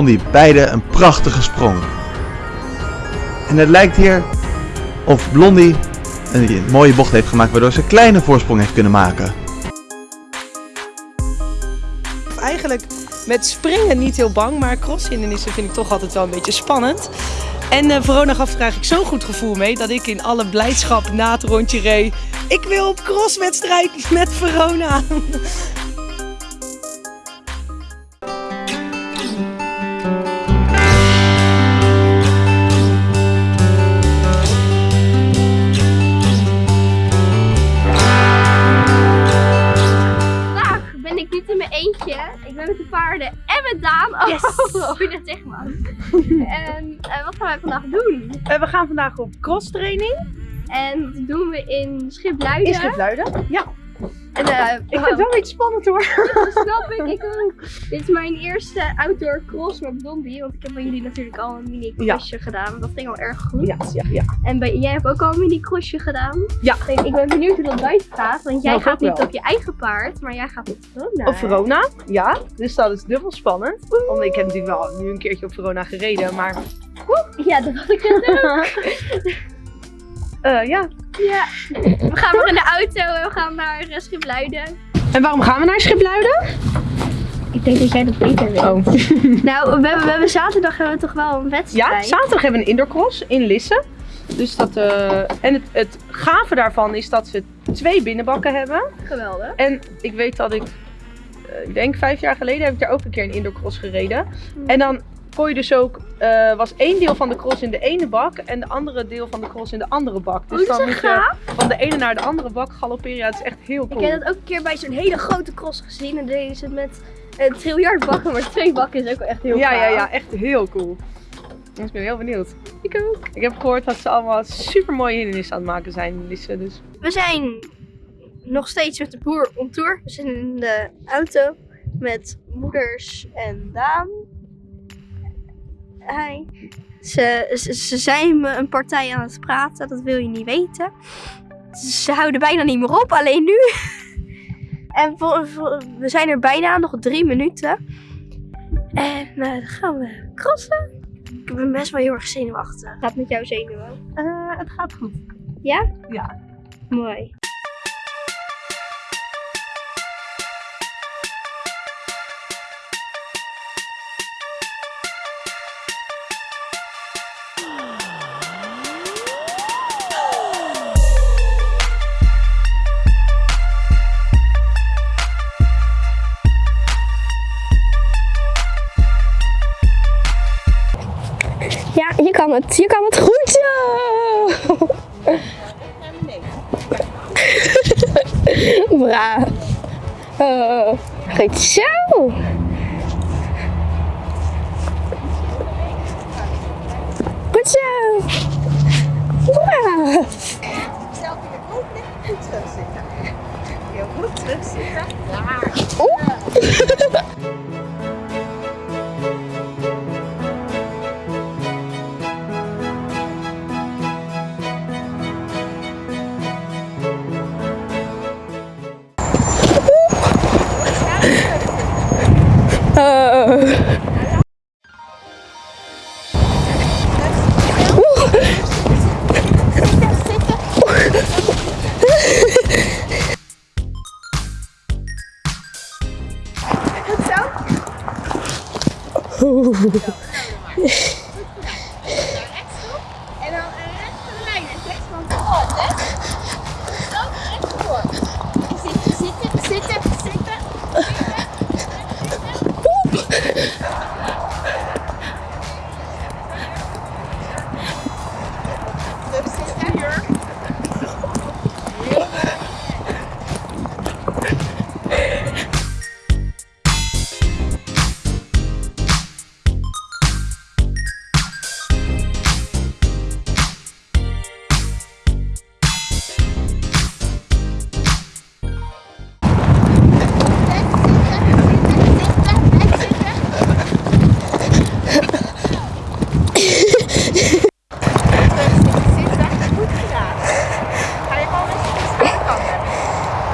Blondie. Beide een prachtige sprong. En het lijkt hier of Blondie een mooie bocht heeft gemaakt waardoor ze een kleine voorsprong heeft kunnen maken. Eigenlijk met springen niet heel bang, maar crosshindernissen vind ik toch altijd wel een beetje spannend. En uh, Verona gaf er eigenlijk zo'n goed gevoel mee dat ik in alle blijdschap na het rondje reed. Ik wil op crosswedstrijd met Verona. Ik ben met de paarden en met Daan. Oh, yes. oh dat zeg maar. en uh, wat gaan we vandaag doen? Uh, we gaan vandaag op cross training. En dat doen we in Schipluiden. In Schipluiden, ja. En, uh, ik vind het wel iets spannend hoor. dat snap ik, ik ook. Dit is mijn eerste outdoor cross met Blondie. Want ik heb bij jullie natuurlijk al een mini crossje gedaan. Dat ging al erg goed. Ja, ja, ja. En bij, jij hebt ook al een mini crossje gedaan. Ja. ik ben benieuwd hoe dat buiten gaat. Want jij gaat niet op je eigen paard, maar jij gaat op Verona. Op Verona, ja. Dus dat is dubbel spannend. Want ik heb natuurlijk wel nu een keertje op Verona gereden, maar... Ja, dat had ik net ook. Uh, ja. Ja. We gaan nog in de auto en we gaan naar uh, Schipluiden. En waarom gaan we naar Schipluiden? Ik denk dat jij dat beter weet. Oh. nou, we hebben, we hebben zaterdag hebben we toch wel een wedstrijd. Ja, zaterdag hebben we een indoorcross in Lisse. Dus dat, uh, en het, het gave daarvan is dat we twee binnenbakken hebben. Geweldig. En ik weet dat ik, ik denk vijf jaar geleden heb ik daar ook een keer een indoorcross gereden. Hmm. En dan kon je dus ook, uh, was één deel van de cross in de ene bak en de andere deel van de cross in de andere bak. Dus dan moet je van de ene naar de andere bak galopperen. Ja, het is echt heel cool. Ik heb dat ook een keer bij zo'n hele grote cross gezien en deden ze het met een triljard bakken, maar twee bakken is ook echt heel Ja, ja, ja, echt heel cool. Dus ik ben heel benieuwd. Ik ook. Ik heb gehoord dat ze allemaal super mooie hindernissen aan het maken zijn, Lisse. Dus. We zijn nog steeds met de boer on tour. We zijn in de auto met moeders en Daan. Ze, ze, ze zijn me een partij aan het praten, dat wil je niet weten. Ze houden bijna niet meer op, alleen nu. En we zijn er bijna, nog drie minuten. En uh, dan gaan we crossen. Ik ben best wel heel erg zenuwachtig. Gaat met jou zenuwen? Uh, het gaat goed. Ja? Ja. Mooi. Kan het. Je kan het goed zo. Bra. Oh, goed zo. Goed zo. Bra. Je goed terugzitten. Oeh. 呵呵呵。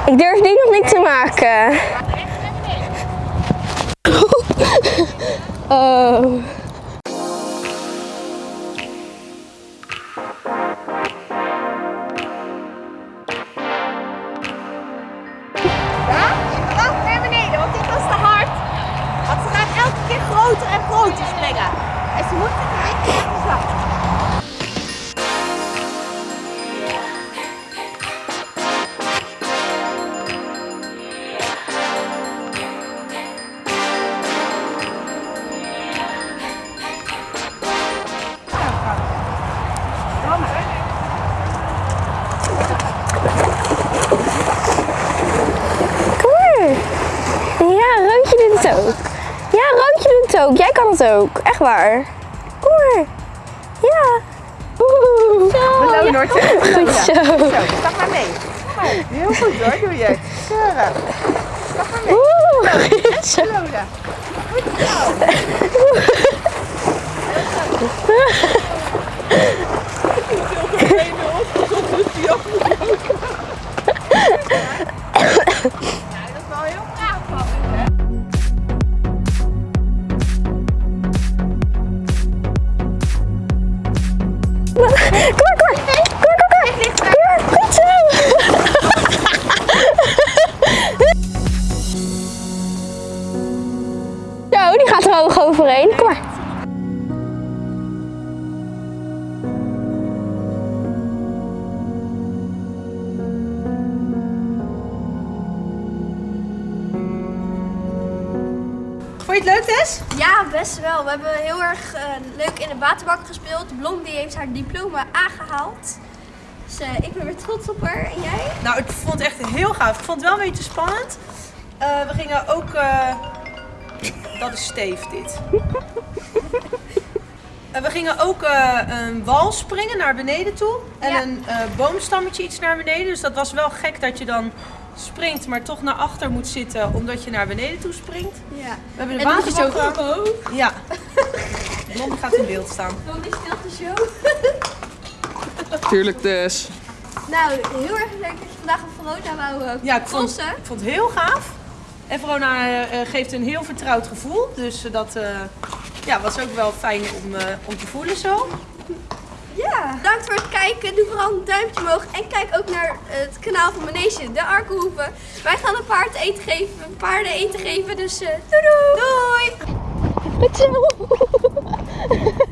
Ik durf nu nog niet te maken. Oh. Het ook. Ja, Roodje doet het ook. Jij kan het ook. Echt waar. Kom maar. Ja. Oeh. Beloon hoor. Goed zo. Zo, stap maar mee. Kom maar. Heel goed hoor, doe je. Keurig. Stap maar mee. Oeh. Zo. Belonen. Goed zo. Ja, Vond je het leuk, Tess? Ja, best wel. We hebben heel erg eh, leuk in de waterbak gespeeld. Blondie heeft haar diploma aangehaald. Dus eh, ik ben weer trots op haar. En jij? Nou, ik vond het echt heel gaaf. Ik vond het wel een beetje spannend. Eh, we gingen ook... Dat is Steef, dit. We gingen ook een wal springen naar beneden toe. En Ja. een boomstammetje iets naar beneden. Dus dat was wel gek dat je dan springt, maar toch naar achter moet zitten omdat je naar beneden toe springt. Ja. We hebben de waterbak... ook. Ja. Blondie gaat in beeld staan. Blondie speelt de show. Tuurlijk dus. Nou, heel erg leuk dat je vandaag op Verona wou uh, Ja, ik vond, crossen. ik vond het heel gaaf. En Verona eh, eh, geeft een heel vertrouwd gevoel. Dus eh, dat eh, ja, was ook wel fijn om, eh, om te voelen zo. Bedankt voor het kijken. Doe vooral een duimpje omhoog. En kijk ook naar het kanaal van Manege, de Arkenhoeven. Wij gaan een paard eten geven, paarden eten geven. Dus eh doei doei! Doei!